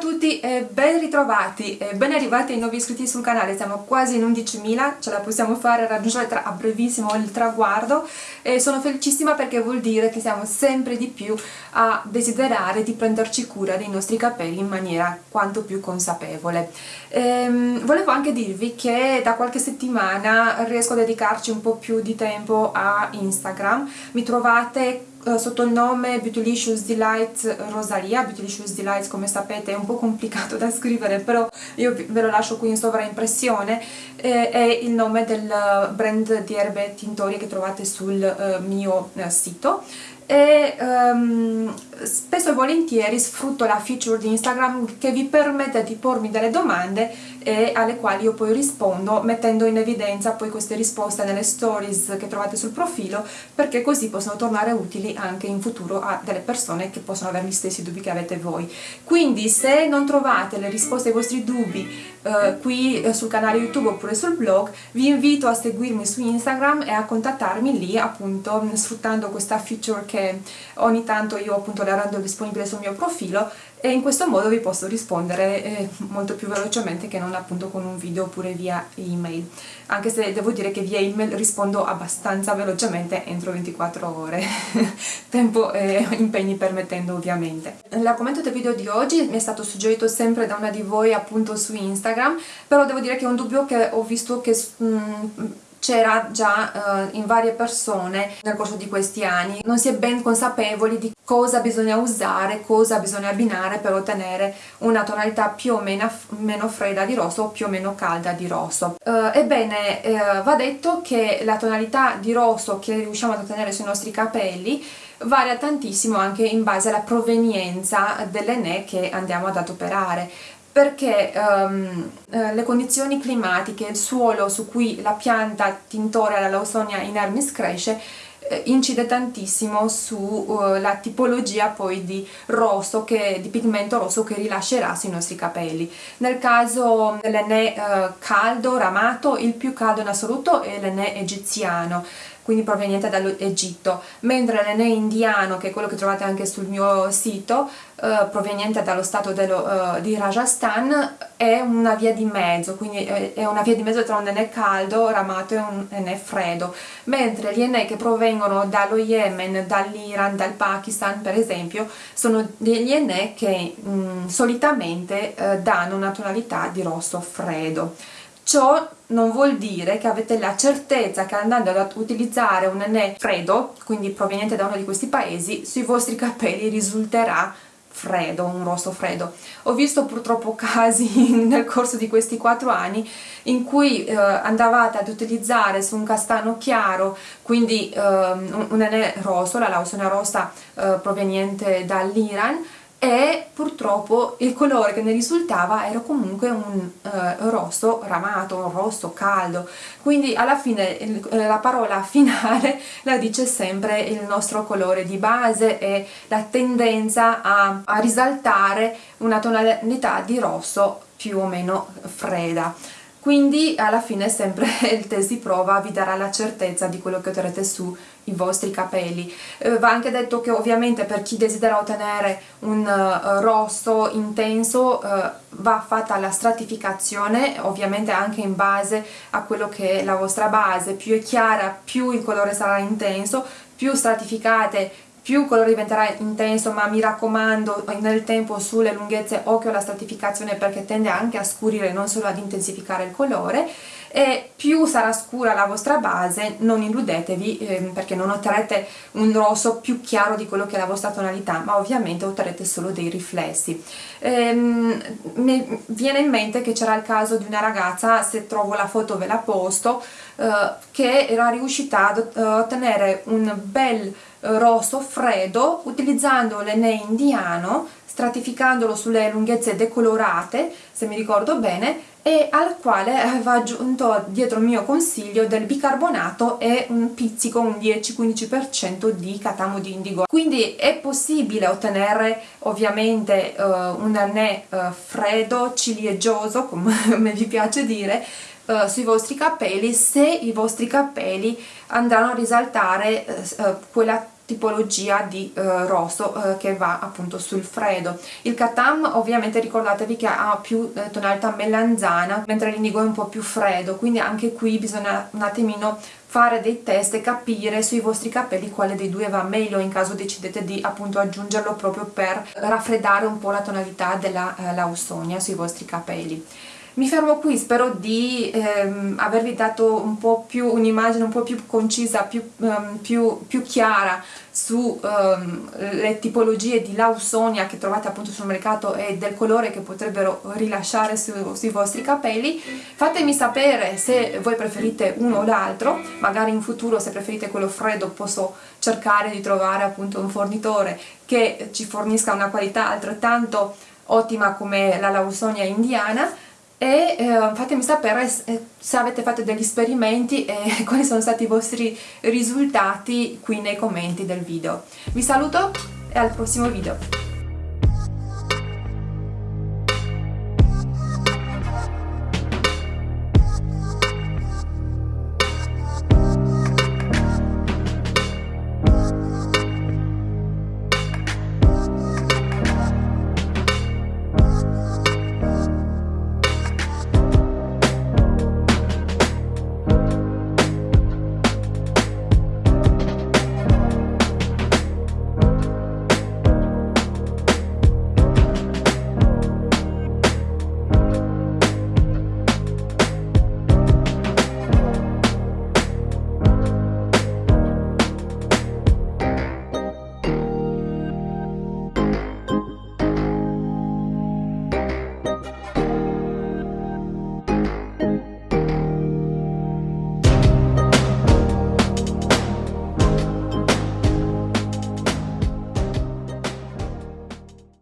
tutti e ben ritrovati e ben arrivati ai nuovi iscritti sul canale, siamo quasi in 11.000, ce la possiamo fare raggiungere tra, a brevissimo il traguardo e sono felicissima perché vuol dire che siamo sempre di più a desiderare di prenderci cura dei nostri capelli in maniera quanto più consapevole. Ehm, volevo anche dirvi che da qualche settimana riesco a dedicarci un po' più di tempo a Instagram, mi trovate sotto il nome Beautylicious Delight Rosalia, Beautylicious Delight come sapete è un po' complicato da scrivere però io ve lo lascio qui in sovraimpressione, eh, è il nome del brand di erbe tintorie che trovate sul eh, mio eh, sito. E um, spesso e volentieri sfrutto la feature di Instagram che vi permette di pormi delle domande e alle quali io poi rispondo mettendo in evidenza poi queste risposte nelle stories che trovate sul profilo perché così possono tornare utili anche in futuro a delle persone che possono avere gli stessi dubbi che avete voi. Quindi se non trovate le risposte ai vostri dubbi eh, qui eh, sul canale youtube oppure sul blog vi invito a seguirmi su Instagram e a contattarmi lì appunto sfruttando questa feature che ogni tanto io appunto la rendo disponibile sul mio profilo e in questo modo vi posso rispondere eh, molto più velocemente che non appunto con un video oppure via email. Anche se devo dire che via email rispondo abbastanza velocemente entro 24 ore. Tempo e impegni permettendo ovviamente. L'argomento del video di oggi mi è stato suggerito sempre da una di voi appunto su Instagram però devo dire che è un dubbio che ho visto che mm, c'era già uh, in varie persone nel corso di questi anni. Non si è ben consapevoli di cosa bisogna usare, cosa bisogna abbinare per ottenere una tonalità più o meno, meno fredda di rosso o più o meno calda di rosso. Uh, ebbene uh, va detto che la tonalità di rosso che riusciamo ad ottenere sui nostri capelli varia tantissimo anche in base alla provenienza dell'ene che andiamo ad adoperare perché um, eh, le condizioni climatiche, il suolo su cui la pianta tintorea la Lawsonia inermis cresce eh, incide tantissimo sulla uh, tipologia poi di rosso, che, di pigmento rosso che rilascerà sui nostri capelli. Nel caso dell'ene uh, caldo, ramato, il più caldo in assoluto è l'ene egiziano, quindi proveniente dall'Egitto, mentre l'Ene indiano, che è quello che trovate anche sul mio sito, eh, proveniente dallo stato dello, eh, di Rajasthan, è una via di mezzo, quindi è una via di mezzo tra un Ene caldo, ramato e un Ene freddo, mentre gli Ene che provengono dallo Yemen, dall'Iran, dal Pakistan per esempio, sono degli Ene che mh, mm, solitamente eh, danno una tonalità di rosso freddo. Ciò non vuol dire che avete la certezza che andando ad utilizzare un anè freddo, quindi proveniente da uno di questi paesi, sui vostri capelli risulterà freddo, un rosso freddo. Ho visto purtroppo casi nel corso di questi quattro anni in cui eh, andavate ad utilizzare su un castano chiaro, quindi eh, un, anè rosso, la Lawsonia rossa eh, proveniente dall'Iran, e purtroppo il colore che ne risultava era comunque un eh, rosso ramato, un rosso caldo. Quindi alla fine il, eh, la parola finale la dice sempre il nostro colore di base e la tendenza a, a risaltare una tonalità di rosso più o meno fredda quindi alla fine sempre il test di prova vi darà la certezza di quello che otterrete sui vostri capelli. Eh, va anche detto che ovviamente per chi desidera ottenere un uh, rosso intenso uh, va fatta la stratificazione ovviamente anche in base a quello che è la vostra base. Più è chiara più il colore sarà intenso più stratificate più il colore diventerà intenso ma mi raccomando nel tempo sulle lunghezze occhio alla stratificazione perché tende anche a scurire non solo ad intensificare il colore. E più sarà scura la vostra base non illudetevi eh, perché non otterrete un rosso più chiaro di quello che è la vostra tonalità ma ovviamente otterrete solo dei riflessi. Ehm, mi viene in mente che c'era il caso di una ragazza se trovo la foto ve la posto eh, che era riuscita ad eh, ottenere un bel rosso freddo utilizzando l'ene indiano stratificandolo sulle lunghezze decolorate se mi ricordo bene e al quale aveva aggiunto dietro il mio consiglio del bicarbonato e un pizzico, un 10-15% di catamo di indigo. Quindi è possibile ottenere ovviamente uh, un anè uh, freddo, ciliegioso, come vi piace dire, uh, sui vostri capelli se i vostri capelli andranno a risaltare quella tipologia di eh, rosso eh, che va appunto sul freddo. Il Katam ovviamente ricordatevi che ha più eh, tonalità melanzana mentre l'indigo è un po' più freddo quindi anche qui bisogna un attimino fare dei test e capire sui vostri capelli quale dei due va meglio. In caso decidete di appunto aggiungerlo proprio per raffreddare un po' la tonalità della eh, Lausonia sui vostri capelli mi fermo qui, spero di ehm, avervi dato un po' più un'immagine un po' più concisa, più, um, più, più chiara sulle um, tipologie di Lausonia che trovate appunto sul mercato e del colore che potrebbero rilasciare su, sui vostri capelli. Fatemi sapere se voi preferite uno o l'altro, magari in futuro se preferite quello freddo posso cercare di trovare appunto un fornitore che ci fornisca una qualità altrettanto ottima come la Lausonia indiana e eh, fatemi sapere eh, se avete fatto degli esperimenti e quali sono stati i vostri risultati qui nei commenti del video. Vi saluto e al prossimo video.